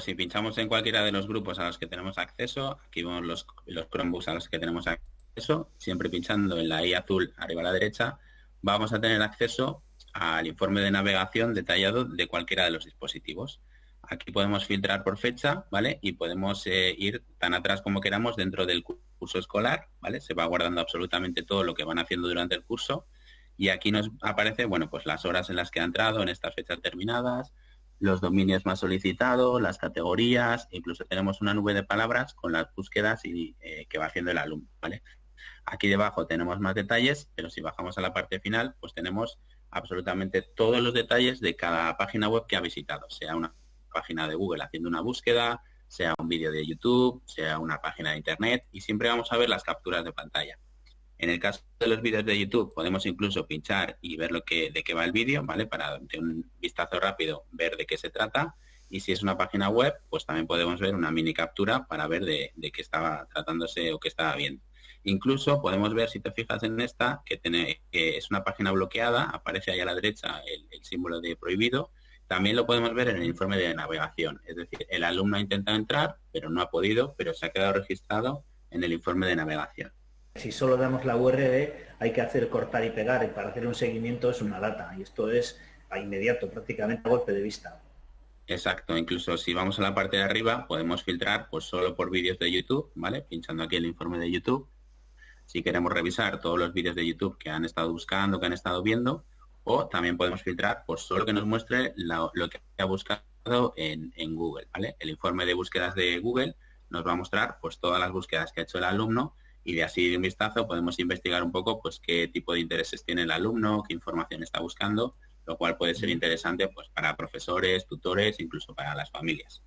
si pinchamos en cualquiera de los grupos a los que tenemos acceso, aquí vemos los, los Chromebooks a los que tenemos acceso, siempre pinchando en la I azul arriba a la derecha, vamos a tener acceso al informe de navegación detallado de cualquiera de los dispositivos. Aquí podemos filtrar por fecha, ¿vale? Y podemos eh, ir tan atrás como queramos dentro del curso escolar, ¿vale? Se va guardando absolutamente todo lo que van haciendo durante el curso. Y aquí nos aparece, bueno, pues las horas en las que ha entrado en estas fechas terminadas, los dominios más solicitados, las categorías, incluso tenemos una nube de palabras con las búsquedas y, eh, que va haciendo el alumno, ¿vale? Aquí debajo tenemos más detalles, pero si bajamos a la parte final, pues tenemos absolutamente todos los detalles de cada página web que ha visitado, sea una página de Google haciendo una búsqueda, sea un vídeo de YouTube, sea una página de Internet y siempre vamos a ver las capturas de pantalla. En el caso de los vídeos de YouTube podemos incluso pinchar y ver de qué va el vídeo, ¿vale? Para de un vistazo rápido ver de qué se trata. Y si es una página web, pues también podemos ver una mini captura para ver de, qué estaba tratándose o qué estaba viendo. Incluso podemos ver, si te fijas en esta, que, es una página bloqueada, aparece ahí a la derecha el, el símbolo de prohibido, también lo podemos ver en el informe de navegación, es decir, el alumno ha intentado entrar, pero no ha podido, pero se ha quedado registrado en el informe de navegación. Si solo damos la URL, hay que hacer cortar y pegar, y para hacer un seguimiento es una data, y esto es a inmediato, prácticamente a golpe de vista. Exacto, incluso si vamos a la parte de arriba, podemos filtrar pues solo por vídeos de YouTube, ¿vale? Pinchando aquí el informe de YouTube. Si queremos revisar todos los vídeos de YouTube que han estado buscando, que han estado viendo, o también podemos filtrar por solo que nos muestre lo que ha buscado en, en, Google, ¿vale? El informe de búsquedas de Google nos va a mostrar pues todas las búsquedas que ha hecho el alumno y de así de un vistazo podemos investigar un poco pues qué tipo de intereses tiene el alumno, qué información está buscando, lo cual puede ser interesante pues para profesores, tutores, incluso para las familias.